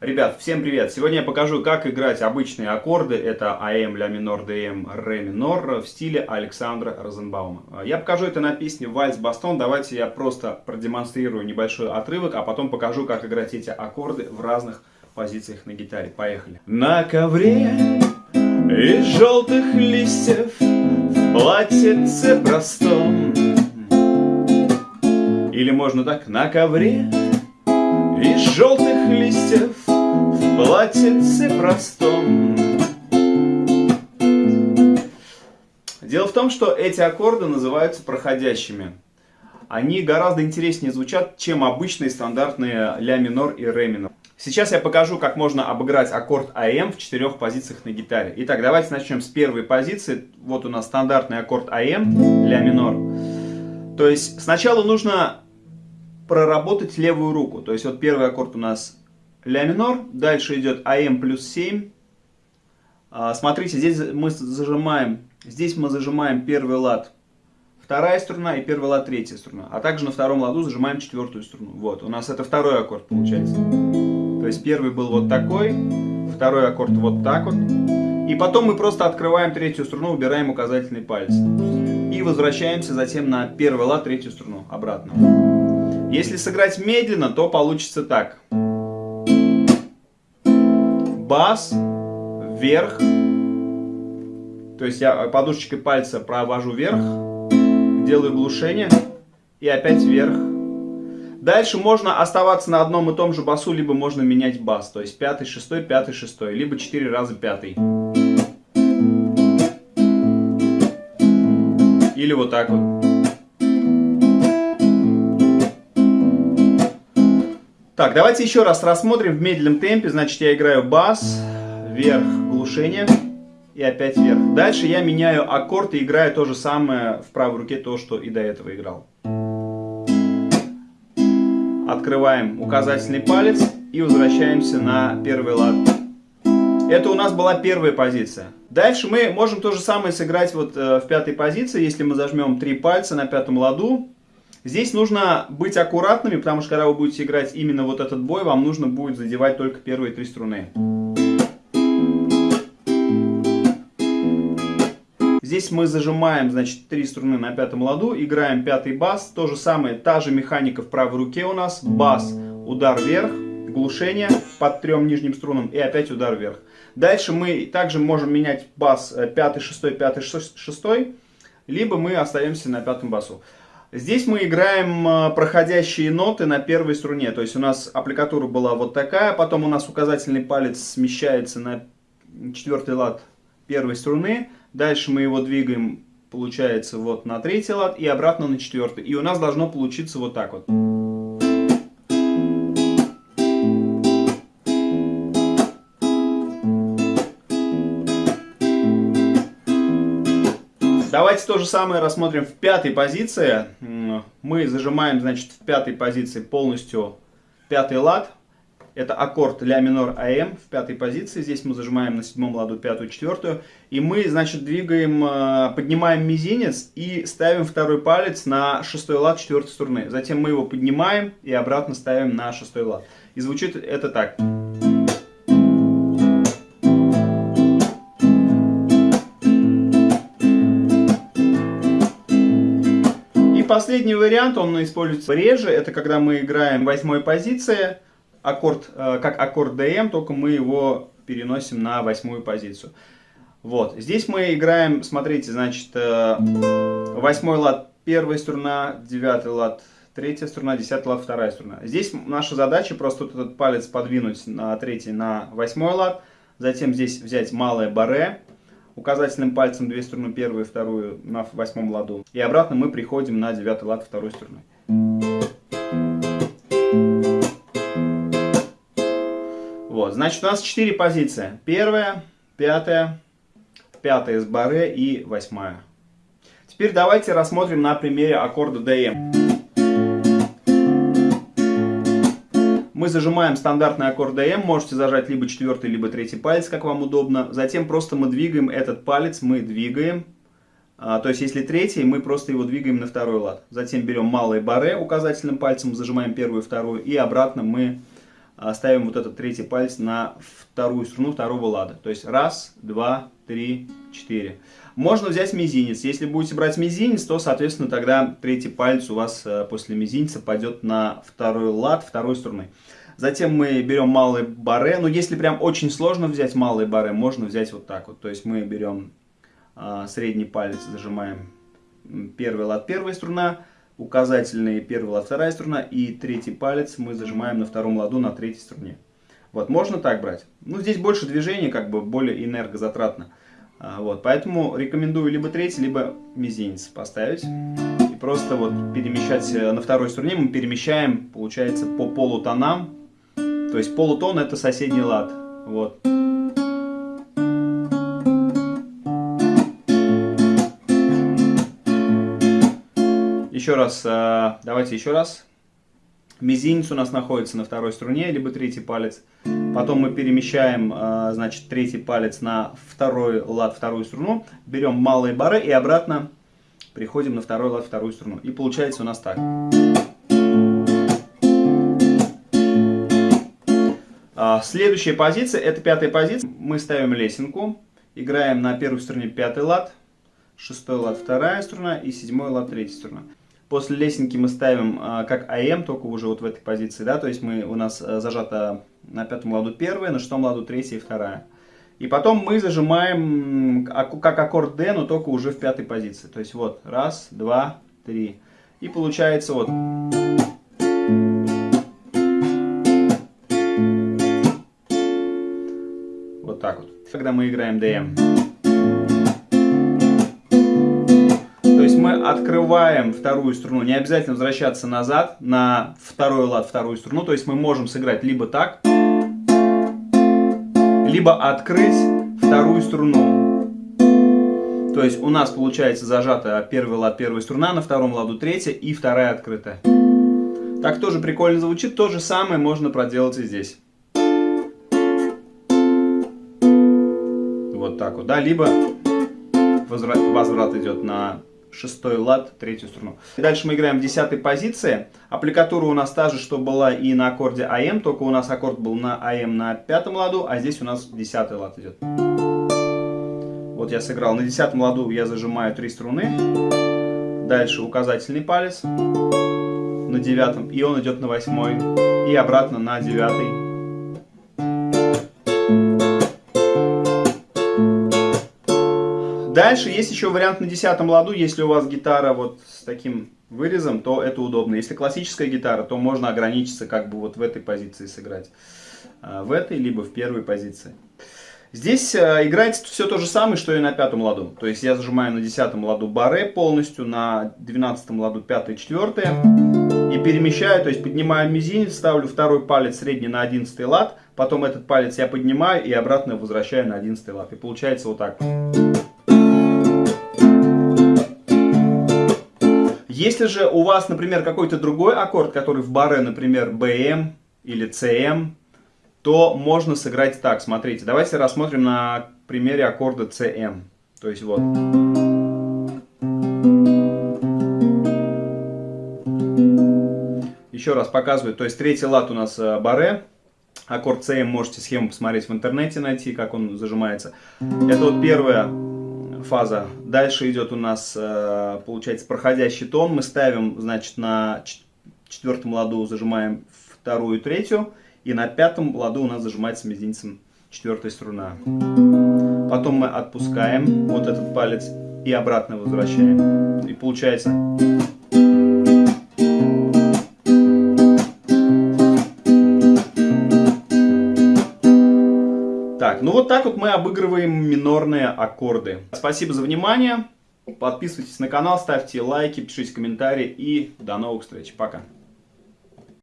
Ребят, всем привет! Сегодня я покажу, как играть обычные аккорды. Это АМ, ля минор, ДМ, ре минор в стиле Александра Розенбаума. Я покажу это на песне Вальс Бастон. Давайте я просто продемонстрирую небольшой отрывок, а потом покажу, как играть эти аккорды в разных позициях на гитаре. Поехали! На ковре из желтых листьев в платьице простом Или можно так, на ковре из желтых листьев платьице простом. Дело в том, что эти аккорды называются проходящими. Они гораздо интереснее звучат, чем обычные стандартные ля минор и ре минор. Сейчас я покажу, как можно обыграть аккорд АМ в четырех позициях на гитаре. Итак, давайте начнем с первой позиции. Вот у нас стандартный аккорд АМ, ля минор. То есть сначала нужно проработать левую руку. То есть вот первый аккорд у нас ля минор, дальше идет АМ плюс 7. А, смотрите, здесь мы зажимаем, здесь мы зажимаем первый лад, вторая струна и первый лад третья струна. А также на втором ладу зажимаем четвертую струну. Вот, у нас это второй аккорд получается. То есть первый был вот такой, второй аккорд вот так вот. И потом мы просто открываем третью струну, убираем указательный палец. И возвращаемся затем на первый лад, третью струну обратно. Если сыграть медленно, то получится так. Бас, вверх. То есть я подушечкой пальца провожу вверх, делаю глушение и опять вверх. Дальше можно оставаться на одном и том же басу, либо можно менять бас. То есть пятый, шестой, пятый, шестой, либо четыре раза пятый. Или вот так вот. Так, давайте еще раз рассмотрим в медленном темпе. Значит, я играю бас, вверх, глушение и опять вверх. Дальше я меняю аккорд и играю то же самое в правой руке, то, что и до этого играл. Открываем указательный палец и возвращаемся на первый лад. Это у нас была первая позиция. Дальше мы можем то же самое сыграть вот э, в пятой позиции, если мы зажмем три пальца на пятом ладу Здесь нужно быть аккуратными, потому что когда вы будете играть именно вот этот бой, вам нужно будет задевать только первые три струны. Здесь мы зажимаем, значит, три струны на пятом ладу, играем пятый бас. То же самое, та же механика в правой руке у нас. Бас, удар вверх, глушение под трем нижним струнам и опять удар вверх. Дальше мы также можем менять бас э, пятый, шестой, пятый, шестой, либо мы остаемся на пятом басу. Здесь мы играем э, проходящие ноты на первой струне. То есть у нас аппликатура была вот такая, потом у нас указательный палец смещается на четвертый лад первой струны. Дальше мы его двигаем, получается, вот на третий лад и обратно на четвертый. И у нас должно получиться вот так вот. Давайте то же самое рассмотрим в пятой позиции. Мы зажимаем, значит, в пятой позиции полностью пятый лад. Это аккорд ля минор АМ в пятой позиции. Здесь мы зажимаем на седьмом ладу пятую, четвертую. И мы, значит, двигаем, э, поднимаем мизинец и ставим второй палец на шестой лад четвертой струны. Затем мы его поднимаем и обратно ставим на шестой лад. И звучит это так. Последний вариант, он используется реже, это когда мы играем восьмой позиции, аккорд, э, как аккорд DM, только мы его переносим на восьмую позицию. Вот, здесь мы играем, смотрите, значит, э, восьмой лад первая струна, девятый лад третья струна, десятый лад вторая струна. Здесь наша задача просто вот этот палец подвинуть на третий на восьмой лад, затем здесь взять малое баре, указательным пальцем две струны, первую и вторую на восьмом ладу. И обратно мы приходим на девятый лад второй струной. Вот, значит, у нас четыре позиции. Первая, пятая, пятая с баре и восьмая. Теперь давайте рассмотрим на примере аккорда DM. Мы зажимаем стандартный аккорд DM, можете зажать либо четвертый, либо третий палец, как вам удобно. Затем просто мы двигаем этот палец, мы двигаем. А, то есть, если третий, мы просто его двигаем на второй лад. Затем берем малые баре указательным пальцем, зажимаем первую, вторую, и обратно мы ставим вот этот третий палец на вторую струну второго лада. То есть раз, два, три, четыре. Можно взять мизинец. Если будете брать мизинец, то, соответственно, тогда третий палец у вас э, после мизинца пойдет на второй лад второй струны. Затем мы берем малые баре. Но если прям очень сложно взять малые баре, можно взять вот так вот. То есть мы берем а, средний палец, зажимаем первый лад первая струна, указательный первый лад вторая струна и третий палец мы зажимаем на втором ладу на третьей струне. Вот, можно так брать. Ну, здесь больше движения, как бы более энергозатратно. А, вот, поэтому рекомендую либо третий, либо мизинец поставить. И просто вот перемещать э, на второй струне мы перемещаем, получается, по полутонам. То есть полутон это соседний лад. Вот. Еще раз, э, давайте еще раз. Мизинец у нас находится на второй струне, либо третий палец. Потом мы перемещаем, э, значит, третий палец на второй лад, вторую струну. Берем малые бары и обратно приходим на второй лад, вторую струну. И получается у нас так. А, следующая позиция, это пятая позиция. Мы ставим лесенку, играем на первой струне пятый лад, шестой лад вторая струна и седьмой лад третья струна. После лесенки мы ставим а, как АМ, только уже вот в этой позиции, да, то есть мы, у нас а, зажата на пятом ладу первая, на шестом ладу третья и вторая. И потом мы зажимаем как аккорд D, но только уже в пятой позиции. То есть вот, раз, два, три. И получается вот... Вот так вот. Когда мы играем DM. Открываем вторую струну, не обязательно возвращаться назад на второй лад, вторую струну. То есть мы можем сыграть либо так, либо открыть вторую струну. То есть у нас получается зажата первый лад, первая струна, на втором ладу третья и вторая открытая. Так тоже прикольно звучит. То же самое можно проделать и здесь. Вот так вот, да, либо возврат, возврат идет на шестой лад, третью струну. Дальше мы играем в десятой позиции. Аппликатура у нас та же, что была и на аккорде АМ, только у нас аккорд был на АМ на пятом ладу, а здесь у нас десятый лад идет. Вот я сыграл. На десятом ладу я зажимаю три струны. Дальше указательный палец на девятом, и он идет на восьмой. И обратно на девятый Дальше есть еще вариант на десятом ладу, если у вас гитара вот с таким вырезом, то это удобно. Если классическая гитара, то можно ограничиться как бы вот в этой позиции сыграть. А, в этой, либо в первой позиции. Здесь э, играется все то же самое, что и на пятом ладу. То есть я зажимаю на десятом ладу баре полностью, на двенадцатом ладу пятое, четвертое. И перемещаю, то есть поднимаю мизинец, ставлю второй палец средний на одиннадцатый лад. Потом этот палец я поднимаю и обратно возвращаю на одиннадцатый лад. И получается вот так. Если же у вас, например, какой-то другой аккорд, который в баре, например, BM или CM, то можно сыграть так. Смотрите, давайте рассмотрим на примере аккорда CM. То есть вот. Еще раз показываю. То есть третий лад у нас э, баре. Аккорд CM можете схему посмотреть в интернете, найти, как он зажимается. Это вот первая фаза. Дальше идет у нас, э, получается, проходящий тон. Мы ставим, значит, на четвертом ладу зажимаем вторую и третью. И на пятом ладу у нас зажимается мизинцем четвертая струна. Потом мы отпускаем вот этот палец и обратно возвращаем. И получается... так вот мы обыгрываем минорные аккорды. Спасибо за внимание. Подписывайтесь на канал, ставьте лайки, пишите комментарии и до новых встреч. Пока.